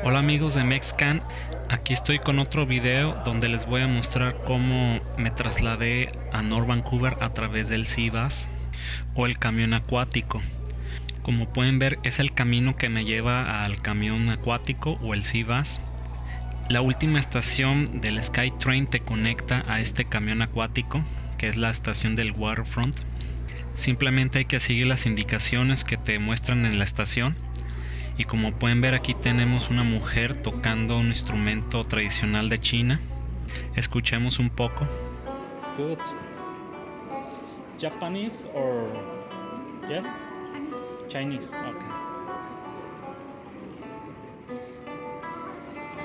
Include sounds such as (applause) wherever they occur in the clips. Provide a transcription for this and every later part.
Hola amigos de Mexcan, aquí estoy con otro video donde les voy a mostrar cómo me trasladé a North Vancouver a través del Cibas o el camión acuático. Como pueden ver es el camino que me lleva al camión acuático o el Cibas. La última estación del SkyTrain te conecta a este camión acuático que es la estación del Waterfront. Simplemente hay que seguir las indicaciones que te muestran en la estación y como pueden ver aquí tenemos una mujer tocando un instrumento tradicional de China. Escuchemos un poco. Good. It's Japanese or yes? Chinese. Okay.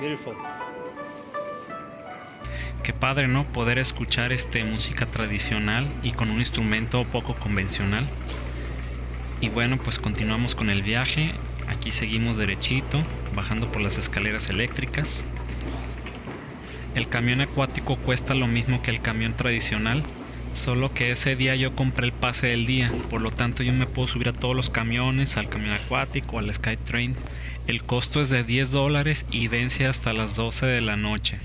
Beautiful. Qué padre, ¿no? Poder escuchar este música tradicional y con un instrumento poco convencional. Y bueno, pues continuamos con el viaje. Aquí seguimos derechito, bajando por las escaleras eléctricas. El camión acuático cuesta lo mismo que el camión tradicional, solo que ese día yo compré el pase del día, por lo tanto yo me puedo subir a todos los camiones, al camión acuático, al SkyTrain. El costo es de 10 dólares y vence hasta las 12 de la noche.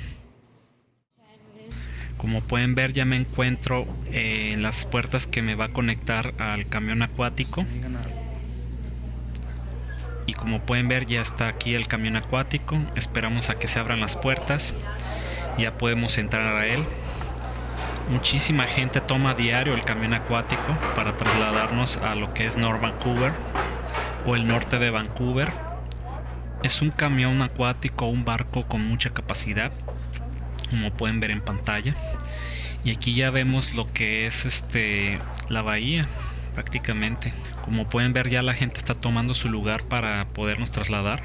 Como pueden ver ya me encuentro en las puertas que me va a conectar al camión acuático y como pueden ver ya está aquí el camión acuático. Esperamos a que se abran las puertas. Ya podemos entrar a él. Muchísima gente toma diario el camión acuático para trasladarnos a lo que es North Vancouver o el norte de Vancouver. Es un camión acuático un barco con mucha capacidad como pueden ver en pantalla. Y aquí ya vemos lo que es este la bahía prácticamente como pueden ver ya la gente está tomando su lugar para podernos trasladar.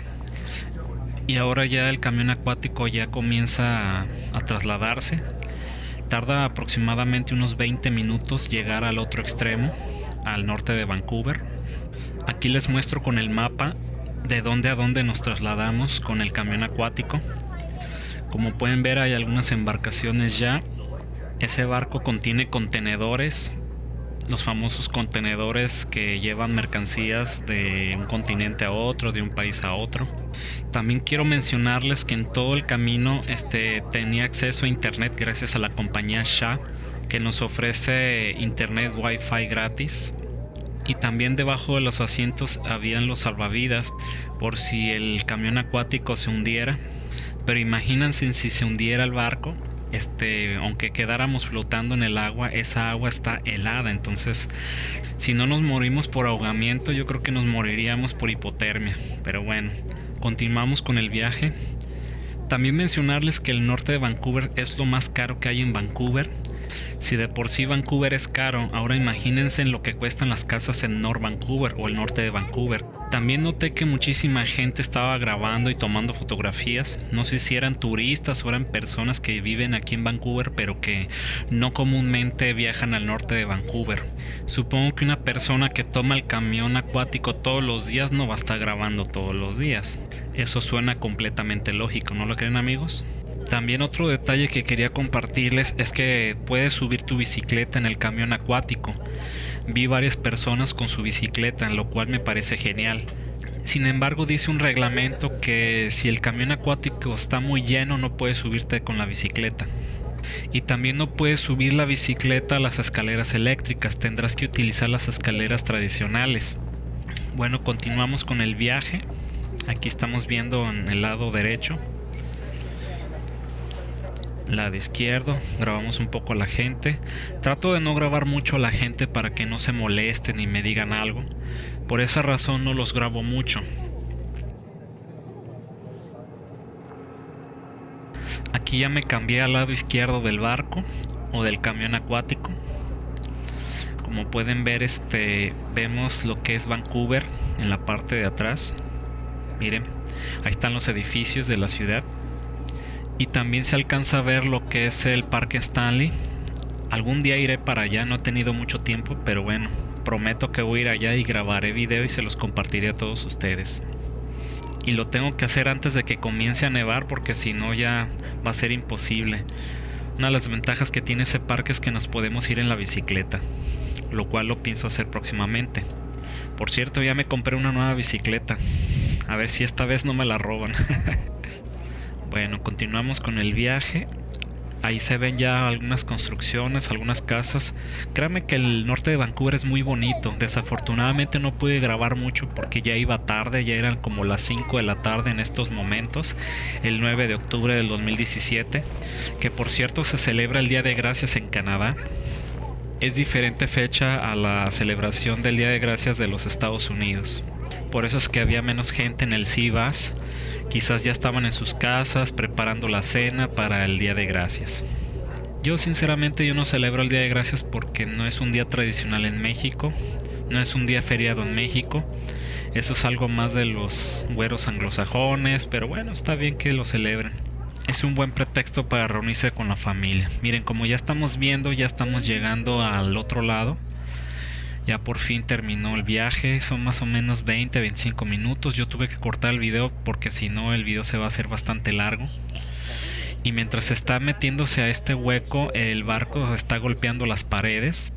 Y ahora ya el camión acuático ya comienza a, trasladarse. Tarda aproximadamente unos 20 minutos llegar al otro extremo, al norte de Vancouver. Aquí les muestro con el mapa de dónde a dónde nos trasladamos con el camión acuático. Como pueden ver hay algunas embarcaciones ya. Ese barco contiene contenedores los famosos contenedores que llevan mercancías de un continente a otro, de un país a otro. También quiero mencionarles que en todo el camino este, tenía acceso a internet gracias a la compañía SHA que nos ofrece internet wifi gratis y también debajo de los asientos habían los salvavidas por si el camión acuático se hundiera pero imagínense si se hundiera el barco este, aunque quedáramos flotando en el agua, esa agua está helada, entonces si no nos morimos por ahogamiento, yo creo que nos moriríamos por hipotermia. Pero bueno, continuamos con el viaje. También mencionarles que el norte de Vancouver es lo más caro que hay en Vancouver. Si de por sí Vancouver es caro, ahora imagínense en lo que cuestan las casas en North Vancouver o el norte de Vancouver. También noté que muchísima gente estaba grabando y tomando fotografías. No sé si eran turistas o eran personas que viven aquí en Vancouver pero que no comúnmente viajan al norte de Vancouver. Supongo que una persona que toma el camión acuático todos los días no va a estar grabando todos los días. Eso suena completamente lógico, ¿no lo creen amigos? También otro detalle que quería compartirles es que puedes subir tu bicicleta en el camión acuático. Vi varias personas con su bicicleta, lo cual me parece genial. Sin embargo, dice un reglamento que si el camión acuático está muy lleno no puedes subirte con la bicicleta. Y también no puedes subir la bicicleta a las escaleras eléctricas, tendrás que utilizar las escaleras tradicionales. Bueno, continuamos con el viaje. Aquí estamos viendo en el lado derecho lado izquierdo, grabamos un poco a la gente. Trato de no grabar mucho a la gente para que no se molesten y me digan algo. Por esa razón no los grabo mucho. Aquí ya me cambié al lado izquierdo del barco o del camión acuático. Como pueden ver, este vemos lo que es Vancouver en la parte de atrás. Miren, ahí están los edificios de la ciudad y también se alcanza a ver lo que es el Parque Stanley. Algún día iré para allá, no he tenido mucho tiempo, pero bueno, prometo que voy a ir allá y grabaré video y se los compartiré a todos ustedes. Y lo tengo que hacer antes de que comience a nevar porque si no ya va a ser imposible. Una de las ventajas que tiene ese parque es que nos podemos ir en la bicicleta, lo cual lo pienso hacer próximamente. Por cierto, ya me compré una nueva bicicleta. A ver si esta vez no me la roban. (laughs) bueno, continuamos con el viaje. Ahí se ven ya algunas construcciones, algunas casas. Créame que el norte de Vancouver es muy bonito. Desafortunadamente no pude grabar mucho porque ya iba tarde, ya eran como las 5 de la tarde en estos momentos, el 9 de octubre del 2017, que por cierto se celebra el Día de Gracias en Canadá. Es diferente fecha a la celebración del Día de Gracias de los Estados Unidos. Por eso es que había menos gente en el CIVAS Quizás ya estaban en sus casas preparando la cena para el Día de Gracias. Yo sinceramente yo no celebro el Día de Gracias porque no es un día tradicional en México, no es un día feriado en México. Eso es algo más de los güeros anglosajones, pero bueno, está bien que lo celebren. Es un buen pretexto para reunirse con la familia. Miren, como ya estamos viendo, ya estamos llegando al otro lado. Ya por fin terminó el viaje, son más o menos 20-25 minutos. Yo tuve que cortar el video porque si no el video se va a hacer bastante largo. Y mientras está metiéndose a este hueco, el barco está golpeando las paredes.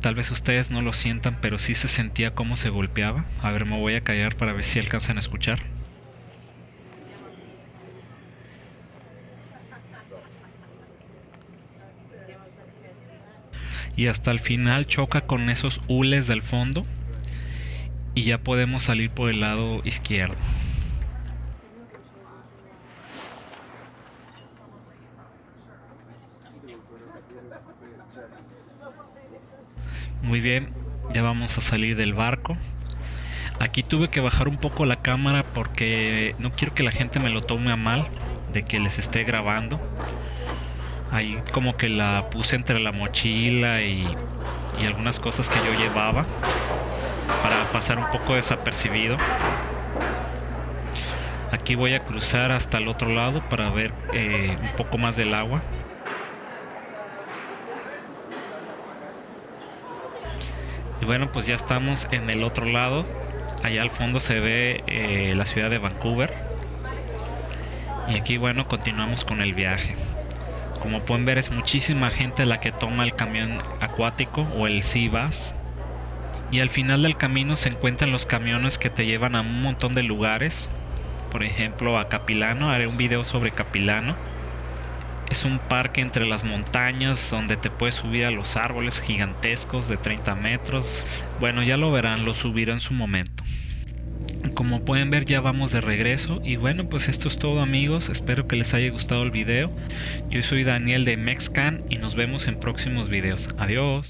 Tal vez ustedes no lo sientan, pero sí se sentía cómo se golpeaba. A ver, me voy a callar para ver si alcanzan a escuchar. Y hasta el final choca con esos hules del fondo y ya podemos salir por el lado izquierdo. Muy bien, ya vamos a salir del barco. Aquí tuve que bajar un poco la cámara porque no quiero que la gente me lo tome a mal de que les esté grabando. Ahí como que la puse entre la mochila y, algunas cosas que yo llevaba para pasar un poco desapercibido. Aquí voy a cruzar hasta el otro lado para ver eh, un poco más del agua. Y bueno, pues ya estamos en el otro lado. Allá al fondo se ve eh, la ciudad de Vancouver. Y aquí bueno, continuamos con el viaje. Como pueden ver es muchísima gente la que toma el camión acuático o el Cibas. Y al final del camino se encuentran los camiones que te llevan a un montón de lugares. Por ejemplo a Capilano, haré un video sobre Capilano. Es un parque entre las montañas donde te puedes subir a los árboles gigantescos de 30 metros. Bueno, ya lo verán, lo subiré en su momento. Como pueden ver ya vamos de regreso y bueno pues esto es todo amigos, espero que les haya gustado el video. Yo soy Daniel de Mexcan y nos vemos en próximos videos. Adiós.